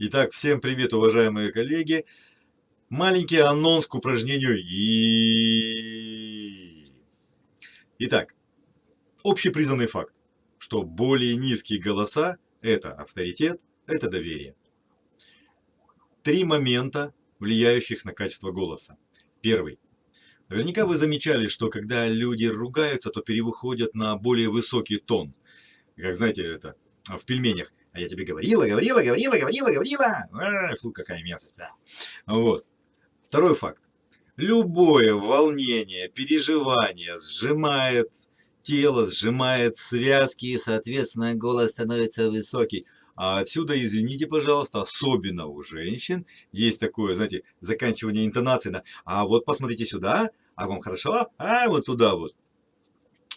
Итак, всем привет, уважаемые коллеги. Маленький анонс к упражнению и. Итак, общепризнанный факт, что более низкие голоса – это авторитет, это доверие. Три момента, влияющих на качество голоса. Первый. Наверняка вы замечали, что когда люди ругаются, то переходят на более высокий тон. Как знаете, это в пельменях. А я тебе говорила, говорила, говорила, говорила, говорила. Фу, какая мерзость. Да. Вот. Второй факт. Любое волнение, переживание сжимает тело, сжимает связки, и, соответственно, голос становится высокий. А отсюда, извините, пожалуйста, особенно у женщин есть такое, знаете, заканчивание интонации на «а вот посмотрите сюда, а вам хорошо, а вот туда вот».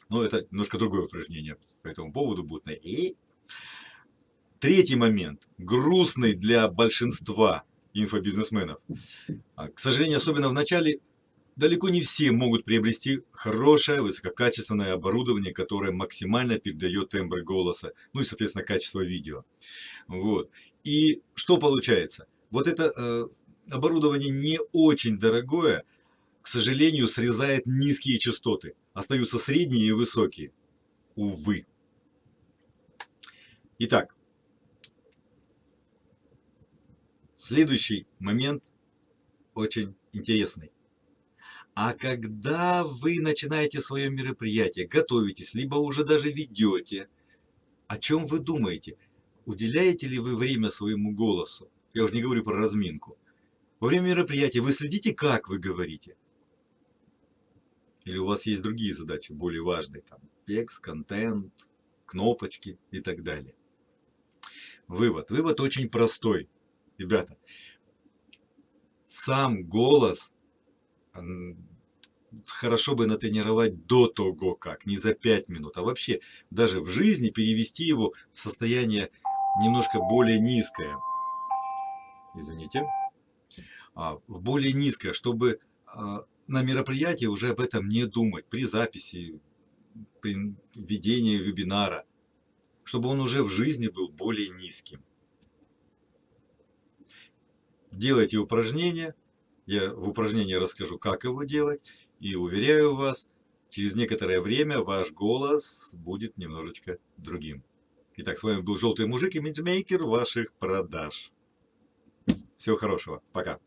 Ну, это немножко другое упражнение по этому поводу будет. И Третий момент, грустный для большинства инфобизнесменов. А, к сожалению, особенно в начале, далеко не все могут приобрести хорошее, высококачественное оборудование, которое максимально передает тембр голоса, ну и, соответственно, качество видео. Вот. И что получается? Вот это э, оборудование не очень дорогое, к сожалению, срезает низкие частоты. Остаются средние и высокие. Увы. Итак, Следующий момент очень интересный. А когда вы начинаете свое мероприятие, готовитесь, либо уже даже ведете, о чем вы думаете? Уделяете ли вы время своему голосу? Я уже не говорю про разминку. Во время мероприятия вы следите, как вы говорите? Или у вас есть другие задачи, более важные, там, текст, контент, кнопочки и так далее. Вывод. Вывод очень простой. Ребята, сам голос хорошо бы натренировать до того, как, не за 5 минут, а вообще даже в жизни перевести его в состояние немножко более низкое. Извините. А, в более низкое, чтобы а, на мероприятии уже об этом не думать, при записи, при ведении вебинара, чтобы он уже в жизни был более низким делайте упражнение. Я в упражнении расскажу, как его делать. И уверяю вас, через некоторое время ваш голос будет немножечко другим. Итак, с вами был Желтый Мужик, имиджмейкер ваших продаж. Всего хорошего. Пока.